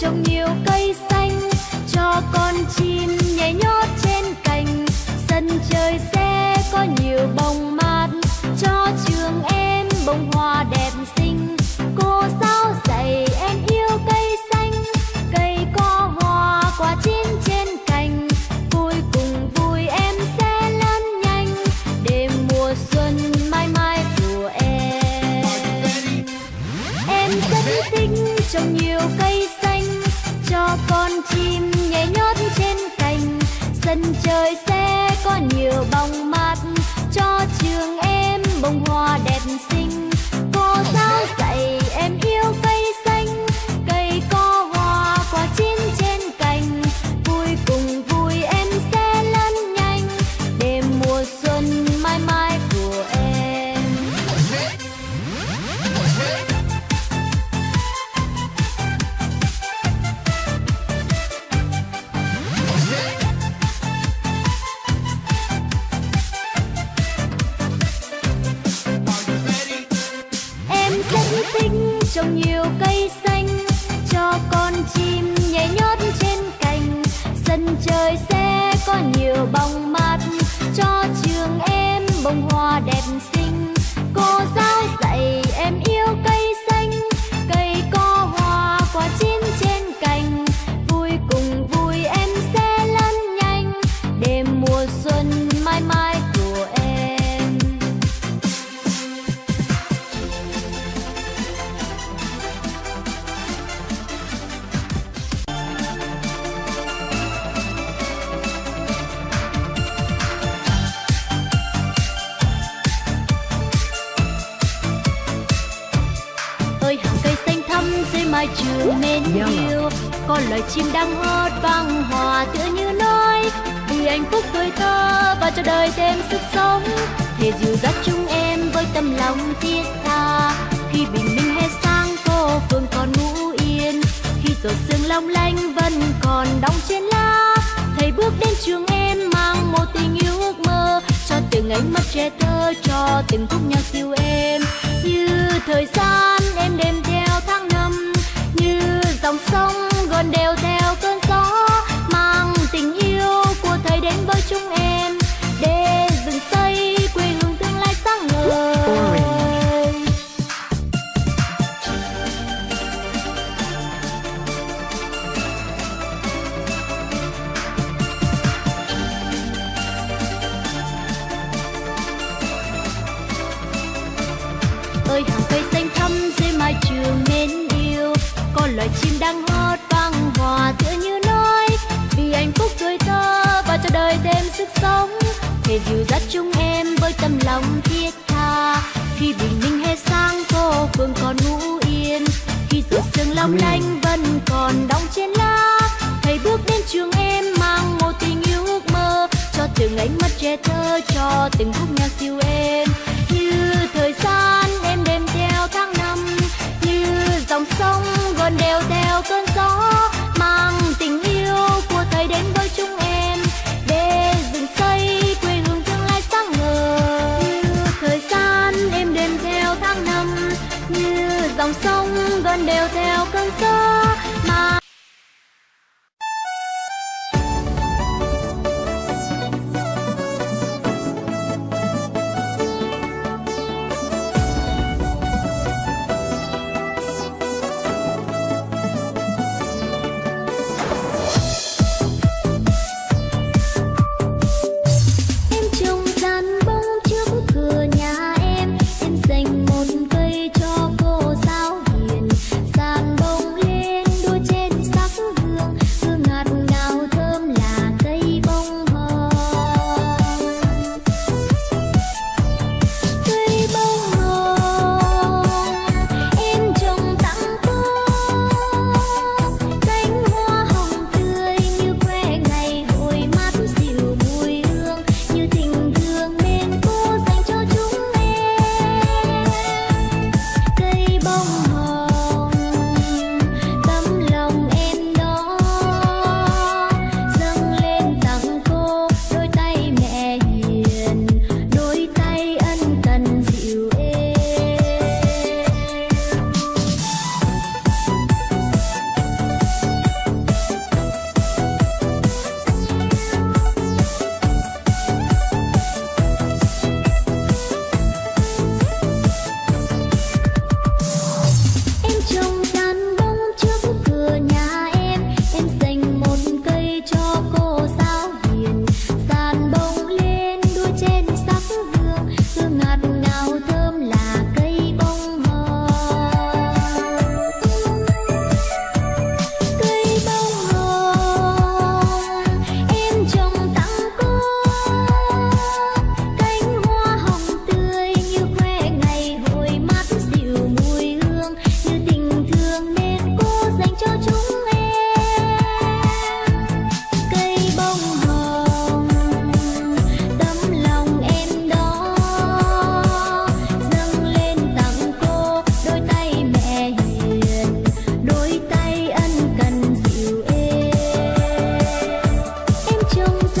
trồng nhiều cây xanh, cho con chim nhảy nhót trên cành. Sân chơi sẽ có nhiều bông mát, cho trường em bông hoa đẹp xinh. Cô giáo dạy em yêu cây xanh, cây có hoa quả chín trên cành. Vui cùng vui em sẽ lớn nhanh để mùa xuân mãi mãi của em. Em rất thích trồng nhiều cây sân trời sẽ có nhiều bóng mát cho trường em bông hoa đẹp xinh. Thích trồng nhiều cây xanh, cho con chim nhảy nhót trên cành. Sân chơi sẽ có nhiều bóng mát. Có loài chim đang hót vang hòa tựa như nói vì hạnh phúc tuổi thơ và cho đời thêm sức sống. Thể dìu dắt chúng em với tâm lòng thiết tha. Khi bình minh hè sang cô phương còn ngủ yên. Khi giọt sương long lanh vẫn còn đong trên lá. Thầy bước đến trường em mang một tình yêu ước mơ. Cho từng ánh mắt trẻ thơ, cho từng khúc nhạc yêu em sống. Thể dìu dắt chúng em với tâm lòng thiết tha. Khi bình minh hè sang cô phương còn ngủ yên. Khi giọt sương long lanh vẫn còn đong trên lá. Thầy bước đến trường em mang một tình yêu ước mơ. Cho từng ánh mắt trẻ thơ cho từng khúc nhạc siêu êm đều theo cơn gió.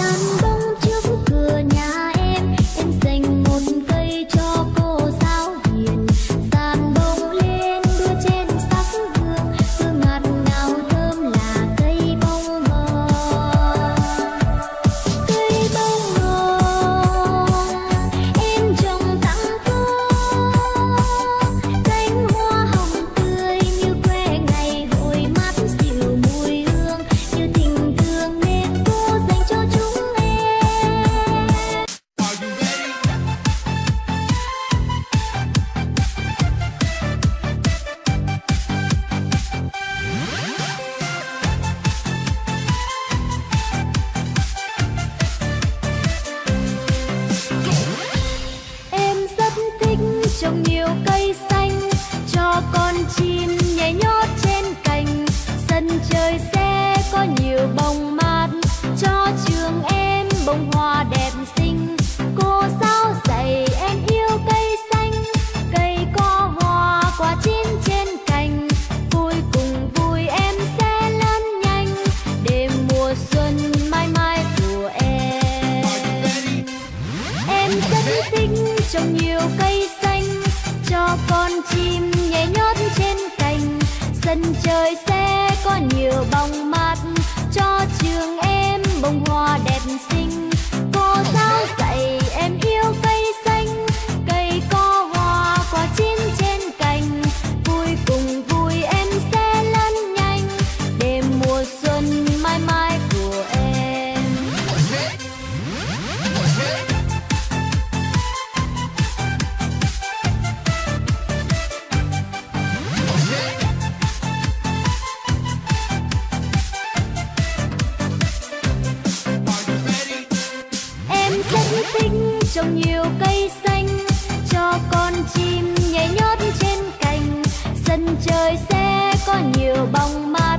done. trồng nhiều cây xanh, cho con chim nhảy nhót trên cành. Sân chơi sẽ có nhiều bông mát, cho trường em bông hoa trồng nhiều cây xanh, cho con chim nhảy nhót trên cành. Sân chơi sẽ có nhiều bóng mát